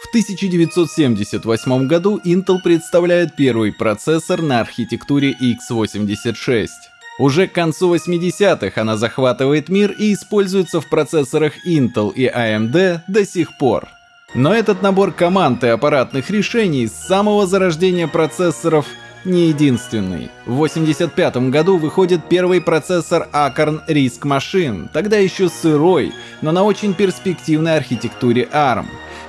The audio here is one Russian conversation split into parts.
В 1978 году Intel представляет первый процессор на архитектуре x86. Уже к концу 80-х она захватывает мир и используется в процессорах Intel и AMD до сих пор. Но этот набор команд и аппаратных решений с самого зарождения процессоров не единственный. В 85 году выходит первый процессор Acorn RISC Machine, тогда еще сырой, но на очень перспективной архитектуре ARM.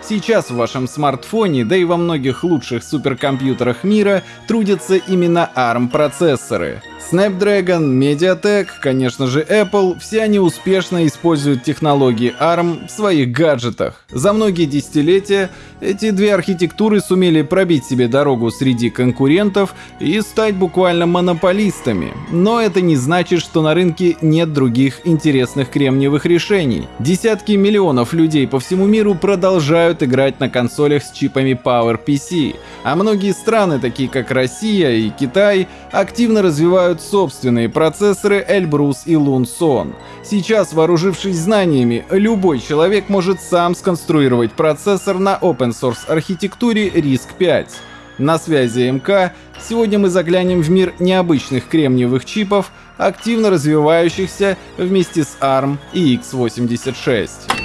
Сейчас в вашем смартфоне, да и во многих лучших суперкомпьютерах мира трудятся именно ARM-процессоры. Snapdragon, MediaTek, конечно же Apple, все они успешно используют технологии ARM в своих гаджетах. За многие десятилетия эти две архитектуры сумели пробить себе дорогу среди конкурентов и стать буквально монополистами. Но это не значит, что на рынке нет других интересных кремниевых решений. Десятки миллионов людей по всему миру продолжают играть на консолях с чипами PowerPC, а многие страны, такие как Россия и Китай, активно развивают собственные процессоры Эльбрус и Лунсон. Сейчас, вооружившись знаниями, любой человек может сам сконструировать процессор на open source архитектуре RISC-V. На связи МК, сегодня мы заглянем в мир необычных кремниевых чипов, активно развивающихся вместе с ARM и x86.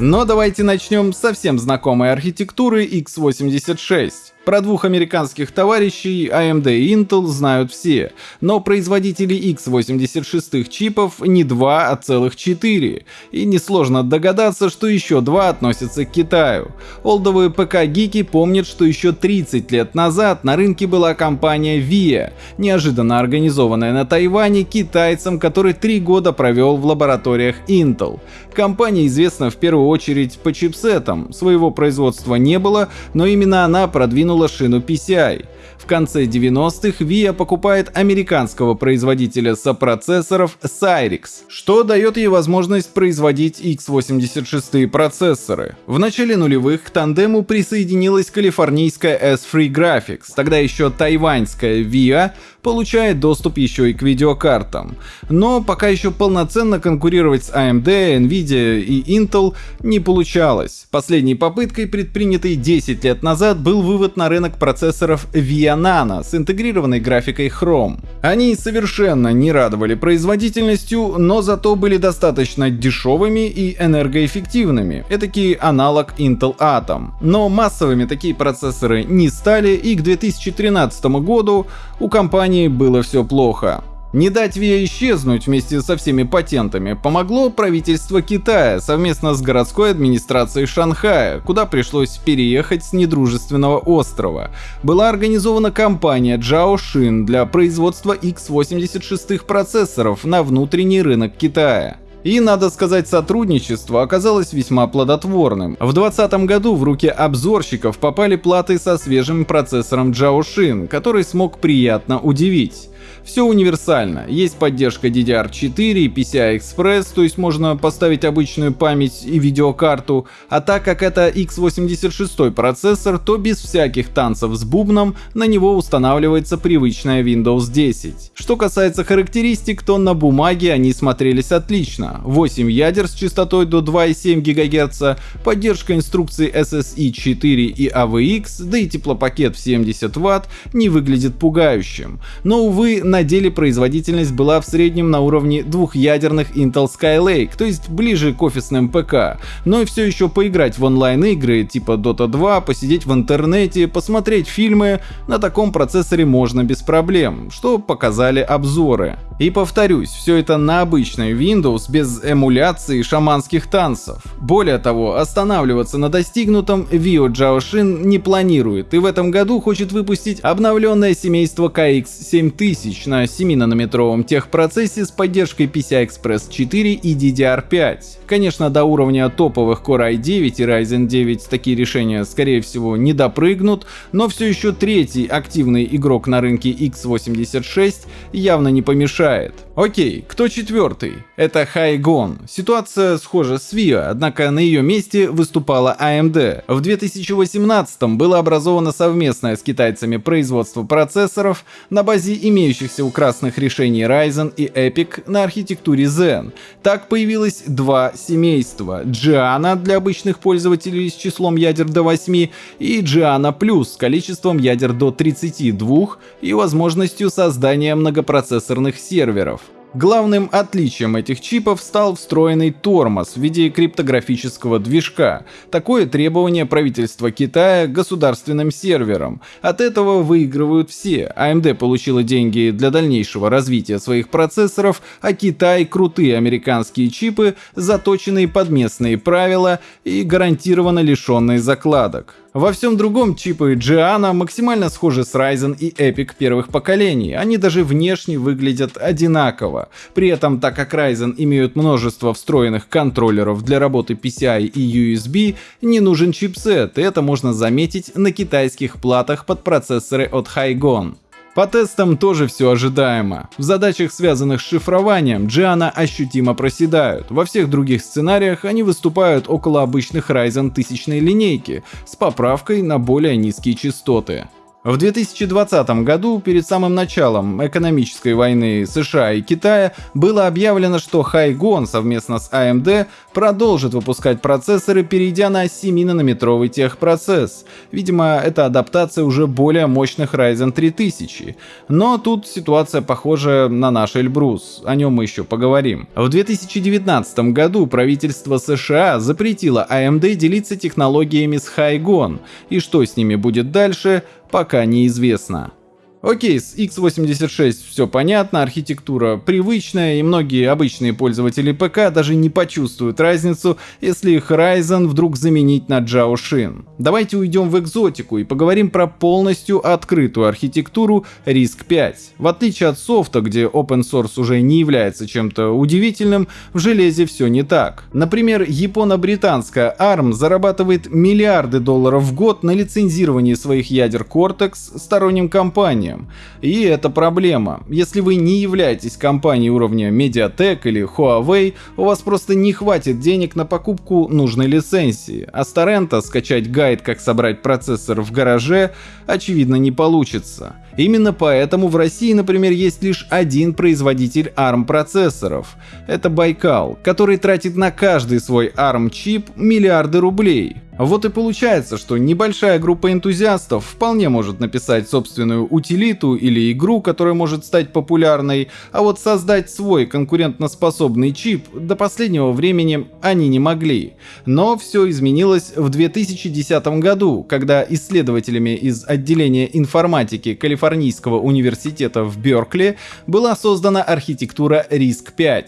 Но давайте начнем с совсем знакомой архитектуры x86. Про двух американских товарищей AMD и Intel знают все, но производители x86 чипов не два, а целых четыре. И несложно догадаться, что еще два относятся к Китаю. Олдовые ПК-гики помнят, что еще 30 лет назад на рынке была компания VIA, неожиданно организованная на Тайване китайцем, который три года провел в лабораториях Intel. Компания известна в первую очередь по чипсетам, своего производства не было, но именно она продвинула выпустила шину PCI. В конце 90-х VIA покупает американского производителя сопроцессоров Cyrix, что дает ей возможность производить x86 процессоры. В начале нулевых к тандему присоединилась калифорнийская S3 Graphics, тогда еще тайваньская VIA, получает доступ еще и к видеокартам. Но пока еще полноценно конкурировать с AMD, Nvidia и Intel не получалось. Последней попыткой, предпринятой 10 лет назад, был вывод на рынок процессоров VIA Nano с интегрированной графикой Chrome. Они совершенно не радовали производительностью, но зато были достаточно дешевыми и энергоэффективными, этакий аналог Intel Atom. Но массовыми такие процессоры не стали и к 2013 году у компании было все плохо. Не дать ВИА исчезнуть вместе со всеми патентами помогло правительство Китая совместно с городской администрацией Шанхая, куда пришлось переехать с недружественного острова. Была организована компания Zhaoshin для производства x86 процессоров на внутренний рынок Китая. И, надо сказать, сотрудничество оказалось весьма плодотворным. В 2020 году в руки обзорщиков попали платы со свежим процессором Zhaoshin, который смог приятно удивить. Все универсально. Есть поддержка DDR4 и PCI-Express, то есть можно поставить обычную память и видеокарту, а так как это x86 процессор, то без всяких танцев с бубном на него устанавливается привычная Windows 10. Что касается характеристик, то на бумаге они смотрелись отлично. 8 ядер с частотой до 2,7 ГГц, поддержка инструкции SSI 4 и AVX, да и теплопакет в 70 Вт не выглядит пугающим. Но увы, на деле производительность была в среднем на уровне двухъядерных Intel Skylake, то есть ближе к офисным ПК, но и все еще поиграть в онлайн-игры типа Dota 2, посидеть в интернете, посмотреть фильмы на таком процессоре можно без проблем, что показали обзоры. И повторюсь, все это на обычной Windows без эмуляции шаманских танцев. Более того, останавливаться на достигнутом Vio Jiaoshin не планирует и в этом году хочет выпустить обновленное семейство KX 7000 на 7-нанометровом техпроцессе с поддержкой PCI-Express 4 и DDR5. Конечно, до уровня топовых Core i9 и Ryzen 9 такие решения скорее всего не допрыгнут, но все еще третий активный игрок на рынке x86 явно не помешает. Окей, кто четвертый? Это Хайгон. Ситуация схожа с VIA, однако на ее месте выступала AMD. В 2018 было образовано совместное с китайцами производство процессоров на базе имеющихся имеющихся у красных решений Ryzen и Epic на архитектуре Zen. Так появилось два семейства — Gianna для обычных пользователей с числом ядер до 8 и Gianna Plus с количеством ядер до 32 и возможностью создания многопроцессорных серверов. Главным отличием этих чипов стал встроенный тормоз в виде криптографического движка. Такое требование правительства Китая государственным серверам. От этого выигрывают все. AMD получила деньги для дальнейшего развития своих процессоров, а Китай — крутые американские чипы, заточенные под местные правила и гарантированно лишенные закладок. Во всем другом чипы Gianna максимально схожи с Ryzen и Epic первых поколений, они даже внешне выглядят одинаково. При этом, так как Ryzen имеют множество встроенных контроллеров для работы PCI и USB, не нужен чипсет, и это можно заметить на китайских платах под процессоры от Hygon. По тестам тоже все ожидаемо. В задачах, связанных с шифрованием, Gianna ощутимо проседают. Во всех других сценариях они выступают около обычных Ryzen тысячной линейки, с поправкой на более низкие частоты. В 2020 году, перед самым началом экономической войны США и Китая, было объявлено, что Хайгон совместно с AMD продолжит выпускать процессоры, перейдя на 7-нанометровый техпроцесс. Видимо, это адаптация уже более мощных Ryzen 3000. Но тут ситуация похожа на наш Эльбрус, о нем мы еще поговорим. В 2019 году правительство США запретило AMD делиться технологиями с Хайгон, и что с ними будет дальше – пока неизвестно. Окей, с x86 все понятно, архитектура привычная, и многие обычные пользователи ПК даже не почувствуют разницу, если их Ryzen вдруг заменить на Shin. Давайте уйдем в экзотику и поговорим про полностью открытую архитектуру RISC-V. В отличие от софта, где open source уже не является чем-то удивительным, в железе все не так. Например, японо-британская ARM зарабатывает миллиарды долларов в год на лицензировании своих ядер Cortex сторонним компаниям, компаниям. И это проблема. Если вы не являетесь компанией уровня Mediatek или Huawei, у вас просто не хватит денег на покупку нужной лицензии, а с торрента скачать гайд, как собрать процессор в гараже, очевидно не получится. Именно поэтому в России, например, есть лишь один производитель ARM процессоров. Это Байкал, который тратит на каждый свой ARM чип миллиарды рублей. Вот и получается, что небольшая группа энтузиастов вполне может написать собственную утилиту или игру, которая может стать популярной, а вот создать свой конкурентоспособный чип до последнего времени они не могли. Но все изменилось в 2010 году, когда исследователями из отделения информатики Калифорнийского университета в Беркли была создана архитектура RISC-V.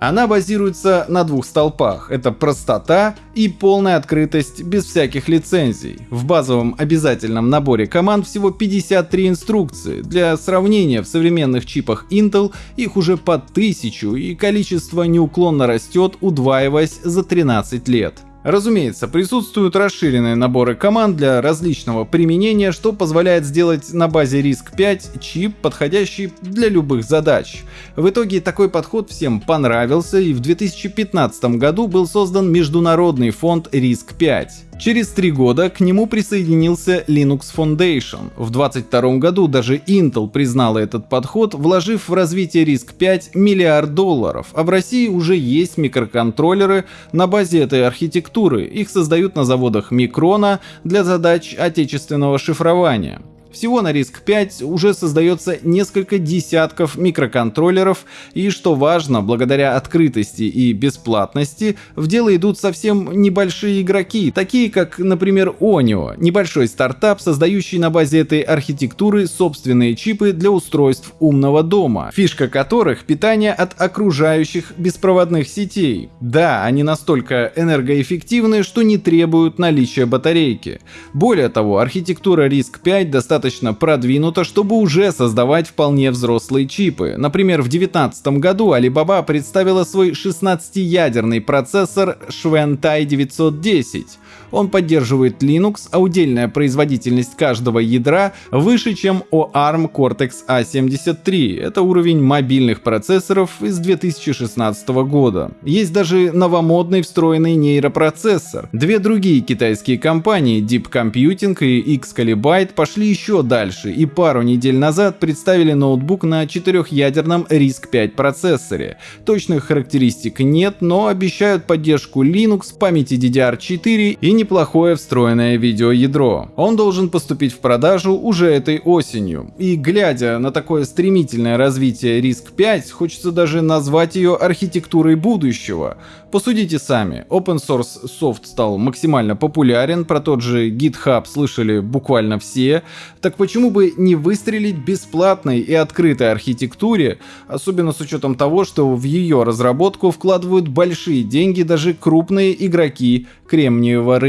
Она базируется на двух столпах. Это простота и полная открытость без всяких лицензий. В базовом обязательном наборе команд всего 53 инструкции. Для сравнения, в современных чипах Intel их уже по тысячу и количество неуклонно растет, удваиваясь за 13 лет. Разумеется, присутствуют расширенные наборы команд для различного применения, что позволяет сделать на базе RISC-V чип, подходящий для любых задач. В итоге такой подход всем понравился и в 2015 году был создан международный фонд RISC-V. Через три года к нему присоединился Linux Foundation. В 2022 году даже Intel признала этот подход, вложив в развитие RISC-V миллиард долларов, а в России уже есть микроконтроллеры на базе этой архитектуры. Их создают на заводах Микрона для задач отечественного шифрования. Всего на RISC-V уже создается несколько десятков микроконтроллеров, и что важно, благодаря открытости и бесплатности, в дело идут совсем небольшие игроки, такие как, например, Onio, небольшой стартап, создающий на базе этой архитектуры собственные чипы для устройств умного дома, фишка которых питание от окружающих беспроводных сетей. Да, они настолько энергоэффективны, что не требуют наличия батарейки. Более того, архитектура RISC-V достаточно достаточно продвинута, чтобы уже создавать вполне взрослые чипы. Например, в 2019 году Alibaba представила свой 16-ядерный процессор Shwentai 910. Он поддерживает Linux, а удельная производительность каждого ядра выше, чем у ARM Cortex A73. Это уровень мобильных процессоров из 2016 года. Есть даже новомодный встроенный нейропроцессор. Две другие китайские компании Deep Computing и Xcalibite пошли еще дальше и пару недель назад представили ноутбук на четырехъядерном RISC-5 процессоре. Точных характеристик нет, но обещают поддержку Linux, памяти DDR4 и неплохое встроенное видеоядро. Он должен поступить в продажу уже этой осенью. И глядя на такое стремительное развитие RISC-5, хочется даже назвать ее архитектурой будущего. Посудите сами, open source софт стал максимально популярен, про тот же GitHub слышали буквально все, так почему бы не выстрелить бесплатной и открытой архитектуре, особенно с учетом того, что в ее разработку вкладывают большие деньги даже крупные игроки кремниевого рынка.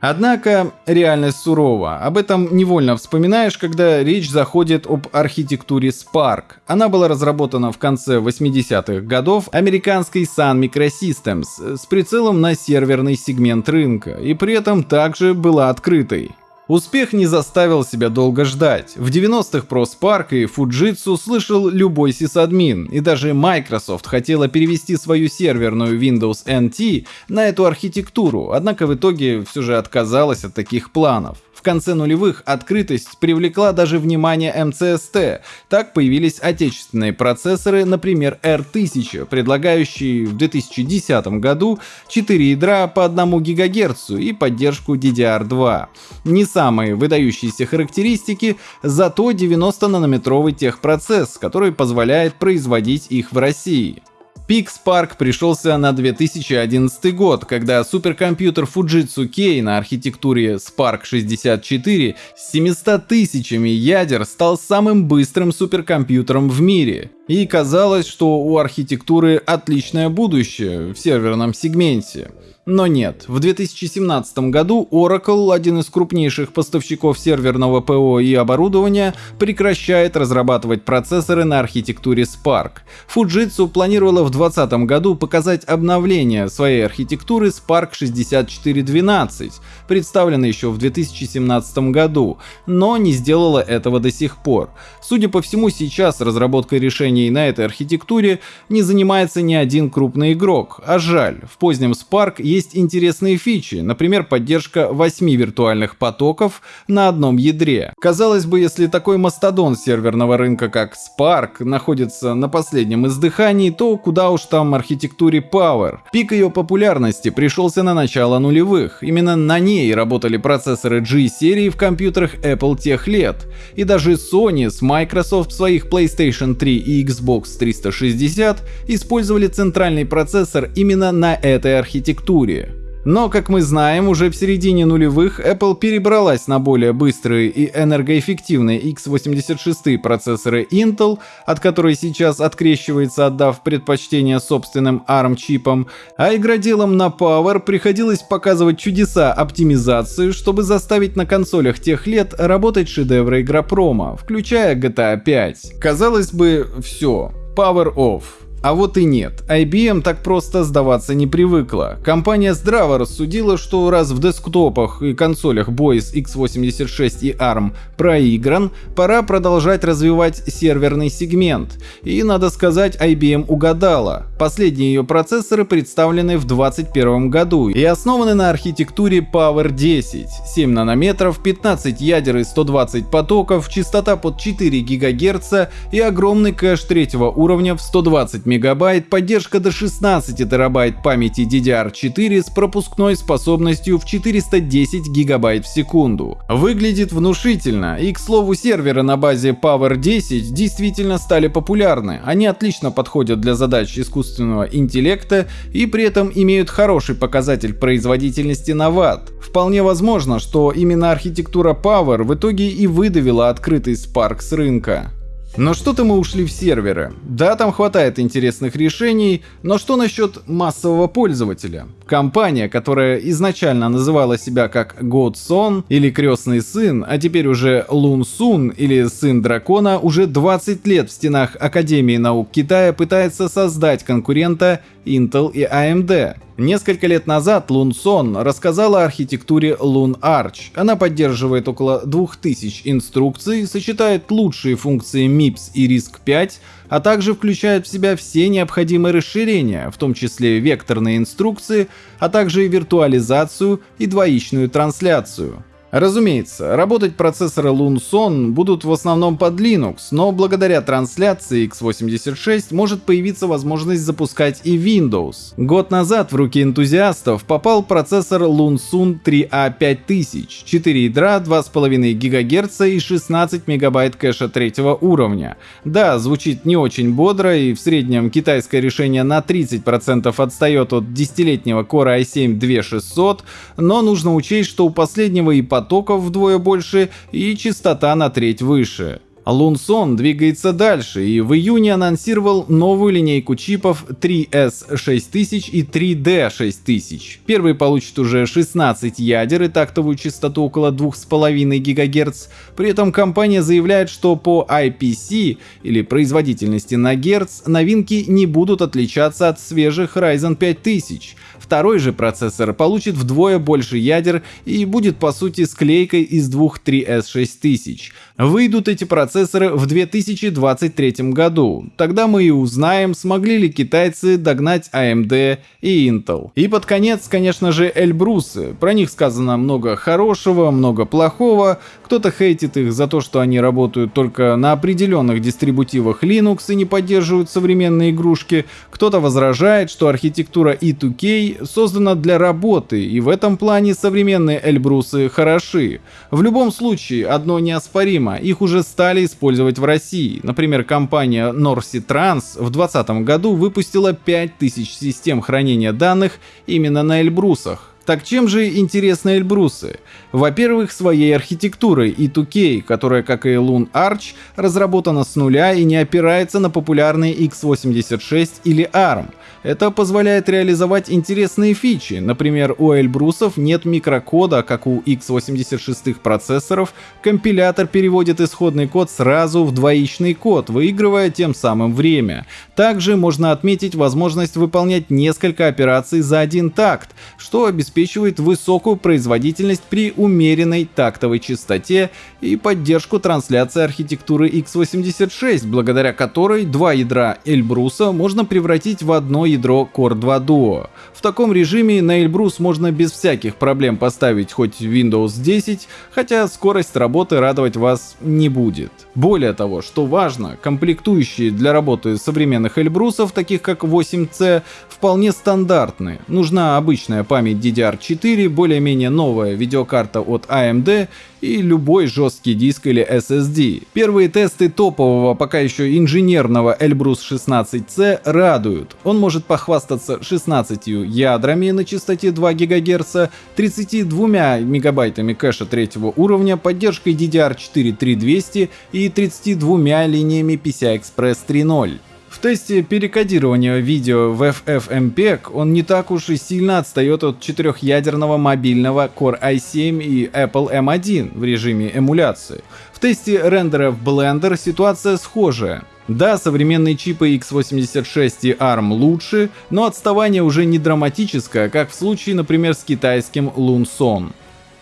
Однако реальность сурова. Об этом невольно вспоминаешь, когда речь заходит об архитектуре Spark. Она была разработана в конце 80-х годов американской Sun Microsystems с прицелом на серверный сегмент рынка и при этом также была открытой. Успех не заставил себя долго ждать. В 90-х про Spark и Fujitsu слышал любой сисадмин, и даже Microsoft хотела перевести свою серверную Windows NT на эту архитектуру, однако в итоге все же отказалась от таких планов. Конце нулевых открытость привлекла даже внимание МЦСТ. Так появились отечественные процессоры, например R1000, предлагающие в 2010 году 4 ядра по 1 ГГц и поддержку DDR2. Не самые выдающиеся характеристики, зато 90-нанометровый техпроцесс, который позволяет производить их в России. Пик Spark пришелся на 2011 год, когда суперкомпьютер Fujitsu Key на архитектуре Spark 64 с 700 тысячами ядер стал самым быстрым суперкомпьютером в мире. И казалось, что у архитектуры отличное будущее в серверном сегменте. Но нет, в 2017 году Oracle, один из крупнейших поставщиков серверного ПО и оборудования, прекращает разрабатывать процессоры на архитектуре Spark. Fujitsu планировала в 2020 году показать обновление своей архитектуры Spark 6412, представленной еще в 2017 году, но не сделала этого до сих пор. Судя по всему, сейчас разработкой решений на этой архитектуре не занимается ни один крупный игрок, а жаль, в позднем Spark есть есть интересные фичи, например, поддержка 8 виртуальных потоков на одном ядре. Казалось бы, если такой мастодон серверного рынка, как Spark, находится на последнем издыхании, то куда уж там архитектуре Power. Пик ее популярности пришелся на начало нулевых. Именно на ней работали процессоры G-серии в компьютерах Apple тех лет. И даже Sony с Microsoft своих PlayStation 3 и Xbox 360 использовали центральный процессор именно на этой архитектуре архитектуре. Но, как мы знаем, уже в середине нулевых Apple перебралась на более быстрые и энергоэффективные x86 процессоры Intel, от которой сейчас открещивается, отдав предпочтение собственным ARM-чипам, а игроделам на Power приходилось показывать чудеса оптимизации, чтобы заставить на консолях тех лет работать шедевры игропрома, включая GTA 5. Казалось бы, все, Power Off. А вот и нет, IBM так просто сдаваться не привыкла. Компания здраво рассудила, что раз в десктопах и консолях с x86 и ARM проигран, пора продолжать развивать серверный сегмент. И надо сказать, IBM угадала. Последние ее процессоры представлены в 2021 году и основаны на архитектуре Power 10. 7 нанометров, 15 ядер и 120 потоков, частота под 4 ГГц и огромный кэш третьего уровня в 120 мегабайт, поддержка до 16 терабайт памяти DDR4 с пропускной способностью в 410 гигабайт в секунду. Выглядит внушительно, и к слову серверы на базе Power 10 действительно стали популярны. Они отлично подходят для задач искусственного интеллекта и при этом имеют хороший показатель производительности на ватт. Вполне возможно, что именно архитектура Power в итоге и выдавила открытый Spark с рынка. Но что-то мы ушли в серверы. Да, там хватает интересных решений, но что насчет массового пользователя? Компания, которая изначально называла себя как Godson или Крестный Сын, а теперь уже Лун Сун или Сын Дракона, уже 20 лет в стенах Академии наук Китая пытается создать конкурента Intel и AMD. Несколько лет назад Лунсон рассказала о архитектуре Loon Arch. Она поддерживает около 2000 инструкций, сочетает лучшие функции MIPS и RISC-5, а также включает в себя все необходимые расширения, в том числе векторные инструкции, а также виртуализацию и двоичную трансляцию. Разумеется, работать процессоры Lunson будут в основном под Linux, но благодаря трансляции x86 может появиться возможность запускать и Windows. Год назад в руки энтузиастов попал процессор Lunsun 3A5000, 4 ядра, 2,5 ГГц и 16 МБ кэша третьего уровня. Да, звучит не очень бодро и в среднем китайское решение на 30% отстает от десятилетнего Core i7-2600, но нужно учесть, что у последнего и потоков вдвое больше и частота на треть выше. Лунсон двигается дальше и в июне анонсировал новую линейку чипов 3S6000 и 3D6000. Первый получит уже 16 ядер и тактовую частоту около 2,5 ГГц. При этом компания заявляет, что по IPC или производительности на Герц новинки не будут отличаться от свежих Ryzen 5000. Второй же процессор получит вдвое больше ядер и будет по сути склейкой из двух 3S6000. Выйдут эти процессоры в 2023 году. Тогда мы и узнаем, смогли ли китайцы догнать AMD и Intel. И под конец, конечно же, Эльбрусы. Про них сказано много хорошего, много плохого. Кто-то хейтит их за то, что они работают только на определенных дистрибутивах Linux и не поддерживают современные игрушки. Кто-то возражает, что архитектура E2K создана для работы, и в этом плане современные Эльбрусы хороши. В любом случае, одно неоспоримо, их уже стали использовать в России. Например, компания Norsi Trans в 2020 году выпустила 5000 систем хранения данных именно на Эльбрусах. Так чем же интересны Эльбрусы? Во-первых, своей архитектурой E2K, которая, как и Loon Arch, разработана с нуля и не опирается на популярные x86 или ARM. Это позволяет реализовать интересные фичи. Например, у Эльбрусов нет микрокода, как у x86 процессоров. Компилятор переводит исходный код сразу в двоичный код, выигрывая тем самым время. Также можно отметить возможность выполнять несколько операций за один такт, что обеспечивает высокую производительность при умеренной тактовой частоте и поддержку трансляции архитектуры x86, благодаря которой два ядра Эльбруса можно превратить в одно ядро Core 2 Duo. В таком режиме на Эльбрус можно без всяких проблем поставить хоть Windows 10, хотя скорость работы радовать вас не будет. Более того, что важно, комплектующие для работы современных Эльбрусов, таких как 8C, вполне стандартны. Нужна обычная память DDR4, более-менее новая видеокарта от AMD и любой жесткий диск или SSD. Первые тесты топового, пока еще инженерного Elbrus 16C радуют. Он может похвастаться 16 ядрами на частоте 2 ГГц, 32 мегабайтами кэша третьего уровня, поддержкой DDR4 3200 и 32 линиями PCI-Express 3.0. В тесте перекодирования видео в FFmpeg он не так уж и сильно отстает от четырехъядерного мобильного Core i7 и Apple M1 в режиме эмуляции. В тесте рендера в Blender ситуация схожая. Да, современные чипы x86 и ARM лучше, но отставание уже не драматическое, как в случае, например, с китайским Lunson.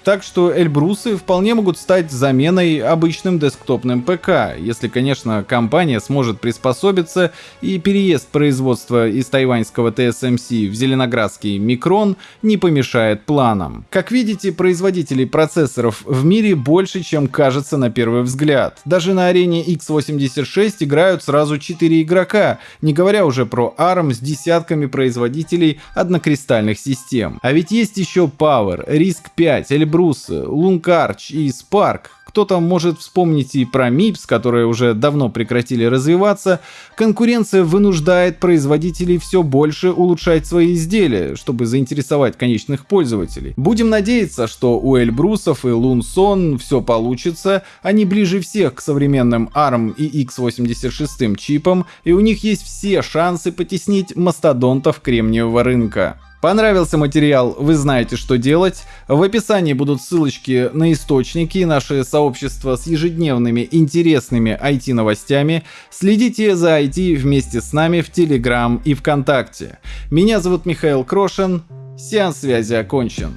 Так что Эльбрусы вполне могут стать заменой обычным десктопным ПК, если, конечно, компания сможет приспособиться и переезд производства из тайваньского TSMC в зеленоградский Микрон не помешает планам. Как видите, производителей процессоров в мире больше, чем кажется на первый взгляд. Даже на арене x86 играют сразу 4 игрока, не говоря уже про ARM с десятками производителей однокристальных систем. А ведь есть еще Power, RISC-5, Эльбрус Брус, Лункарч и Спарк. Кто-то может вспомнить и про MIPS, которые уже давно прекратили развиваться. Конкуренция вынуждает производителей все больше улучшать свои изделия, чтобы заинтересовать конечных пользователей. Будем надеяться, что у Эльбрусов и Лунсон все получится, они ближе всех к современным ARM и x86 чипам, и у них есть все шансы потеснить мастодонтов кремниевого рынка. Понравился материал, вы знаете, что делать. В описании будут ссылочки на источники, наше сообщество с ежедневными интересными IT-новостями. Следите за IT вместе с нами в Telegram и ВКонтакте. Меня зовут Михаил Крошин. Сеанс связи окончен.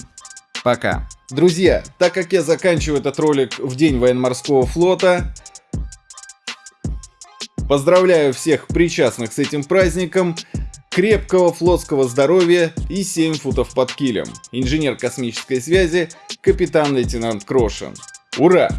Пока. Друзья, так как я заканчиваю этот ролик в день военно-морского флота, поздравляю всех причастных с этим праздником крепкого флотского здоровья и 7 футов под килем. Инженер космической связи капитан-лейтенант Крошин. Ура!